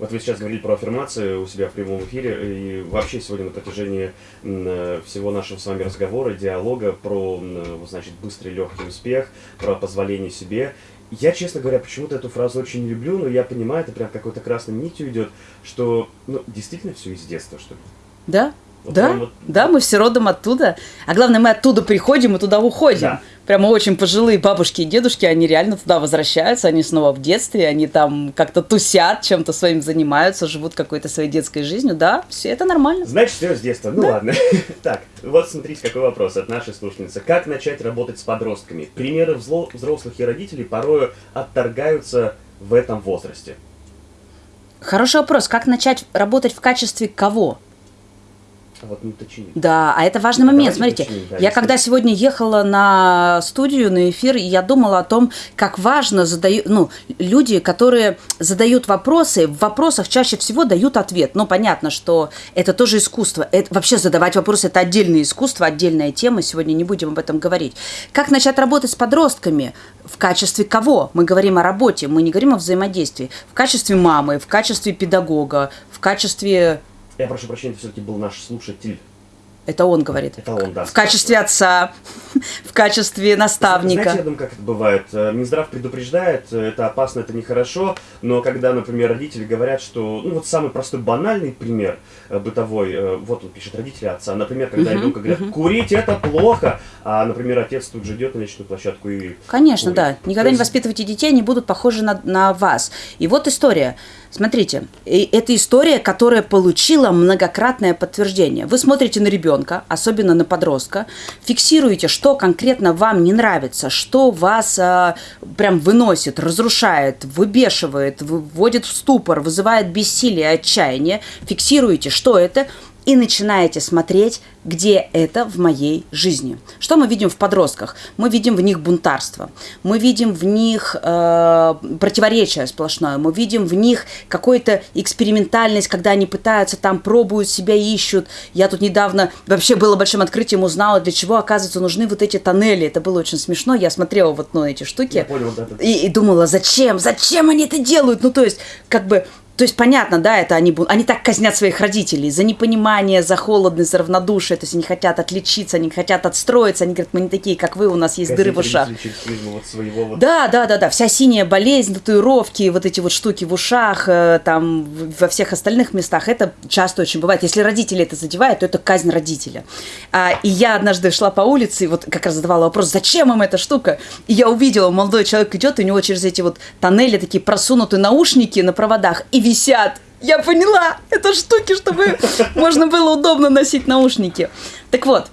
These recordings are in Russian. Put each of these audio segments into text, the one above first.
Вот вы сейчас говорили про аффирмации у себя в прямом эфире, и вообще сегодня на протяжении всего нашего с вами разговора, диалога про, значит, быстрый легкий успех, про позволение себе. Я, честно говоря, почему-то эту фразу очень не люблю, но я понимаю, это прям какой-то красной нитью идет, что, ну, действительно все из детства, что ли. Да, вот да, вот... да, мы все родом оттуда. А главное, мы оттуда приходим и туда уходим. Да. Прямо очень пожилые бабушки и дедушки, они реально туда возвращаются, они снова в детстве, они там как-то тусят, чем-то своим занимаются, живут какой-то своей детской жизнью. Да, все это нормально. Значит, все с детства. Ну да. ладно. так, вот смотрите, какой вопрос от нашей слушательницы. Как начать работать с подростками? Примеры взрослых и родителей порою отторгаются в этом возрасте. Хороший вопрос. Как начать работать в качестве кого? Вот не уточнили. Да, а это важный момент. Смотрите, уточним, да, я когда сегодня ехала на студию, на эфир, я думала о том, как важно задают, ну, люди, которые задают вопросы, в вопросах чаще всего дают ответ. Ну, понятно, что это тоже искусство. Это, вообще задавать вопросы – это отдельное искусство, отдельная тема. Сегодня не будем об этом говорить. Как начать работать с подростками? В качестве кого? Мы говорим о работе, мы не говорим о взаимодействии. В качестве мамы, в качестве педагога, в качестве я прошу прощения, это все-таки был наш слушатель. Это он говорит. Это он, да. В качестве отца, в качестве наставника. Знаете, я думаю, как это бывает. Э, Минздрав предупреждает, э, это опасно, это нехорошо, но когда, например, родители говорят, что, ну вот самый простой банальный пример э, бытовой, вот он пишет родители отца, например, когда ребенку говорят, курить это плохо, а, например, отец тут же идет на личную площадку и Конечно, курит. да. Никогда есть... не воспитывайте детей, они будут похожи на, на вас. И вот история. Смотрите, это история, которая получила многократное подтверждение. Вы смотрите на ребенка, особенно на подростка, фиксируете, что конкретно вам не нравится, что вас а, прям выносит, разрушает, выбешивает, вводит в ступор, вызывает бессилие, отчаяние. Фиксируете, что это, и начинаете смотреть, где это в моей жизни. Что мы видим в подростках? Мы видим в них бунтарство, мы видим в них э, противоречие сплошное, мы видим в них какую-то экспериментальность, когда они пытаются там, пробуют себя, ищут. Я тут недавно вообще было большим открытием, узнала, для чего, оказывается, нужны вот эти тоннели. Это было очень смешно. Я смотрела вот ну, эти штуки Я понял, да, и, и думала, зачем, зачем они это делают? Ну, то есть, как бы то есть, понятно, да, это они, они так казнят своих родителей за непонимание, за холодность, за равнодушие, то есть они хотят отличиться, они хотят отстроиться, они говорят, мы не такие, как вы, у нас есть дыры в ушах. Вот своего вот... Да, да, да, да, вся синяя болезнь, татуировки, вот эти вот штуки в ушах, э, там, во всех остальных местах, это часто очень бывает. Если родители это задевают, то это казнь родителя. А, и я однажды шла по улице, и вот как раз задавала вопрос, зачем им эта штука? И я увидела, молодой человек идет, и у него через эти вот тоннели такие просунутые наушники на проводах, и висят. Я поняла, это штуки, чтобы можно было удобно носить наушники. Так вот,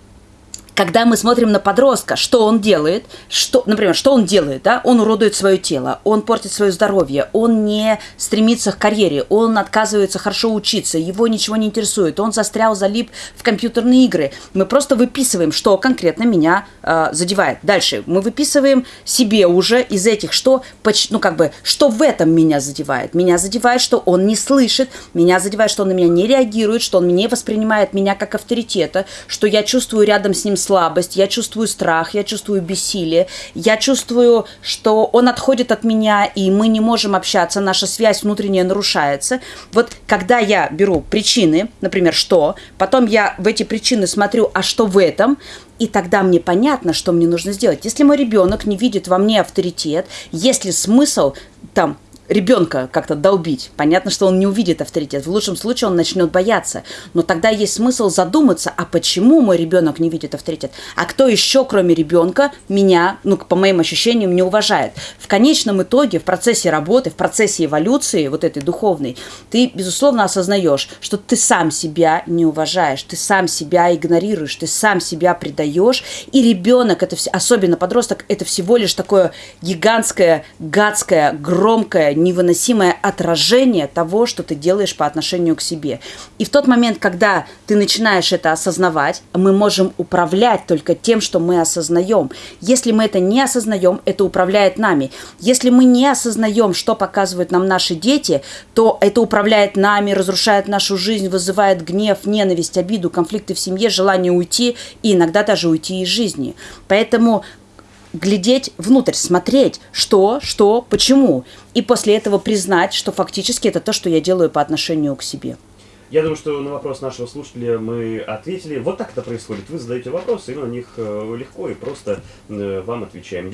когда мы смотрим на подростка, что он делает, что, например, что он делает, да, он уродует свое тело, он портит свое здоровье, он не стремится к карьере, он отказывается хорошо учиться, его ничего не интересует, он застрял, залип в компьютерные игры. Мы просто выписываем, что конкретно меня э, задевает. Дальше мы выписываем себе уже из этих, что, ну как бы, что в этом меня задевает. Меня задевает, что он не слышит, меня задевает, что он на меня не реагирует, что он не воспринимает меня как авторитета, что я чувствую рядом с ним слабость, я чувствую страх, я чувствую бессилие, я чувствую, что он отходит от меня, и мы не можем общаться, наша связь внутренняя нарушается. Вот когда я беру причины, например, что, потом я в эти причины смотрю, а что в этом, и тогда мне понятно, что мне нужно сделать. Если мой ребенок не видит во мне авторитет, есть ли смысл там ребенка как-то долбить. Понятно, что он не увидит авторитет. В лучшем случае он начнет бояться. Но тогда есть смысл задуматься, а почему мой ребенок не видит авторитет? А кто еще, кроме ребенка, меня, ну, по моим ощущениям, не уважает? В конечном итоге, в процессе работы, в процессе эволюции вот этой духовной, ты, безусловно, осознаешь, что ты сам себя не уважаешь, ты сам себя игнорируешь, ты сам себя предаешь, и ребенок, это все, особенно подросток, это всего лишь такое гигантское, гадское, громкое, невыносимое отражение того, что ты делаешь по отношению к себе. И в тот момент, когда ты начинаешь это осознавать, мы можем управлять только тем, что мы осознаем. Если мы это не осознаем, это управляет нами. Если мы не осознаем, что показывают нам наши дети, то это управляет нами, разрушает нашу жизнь, вызывает гнев, ненависть, обиду, конфликты в семье, желание уйти и иногда даже уйти из жизни. Поэтому глядеть внутрь, смотреть, что, что, почему. И после этого признать, что фактически это то, что я делаю по отношению к себе. Я думаю, что на вопрос нашего слушателя мы ответили. Вот так это происходит. Вы задаете вопросы, и на них э, легко и просто э, вам отвечаем.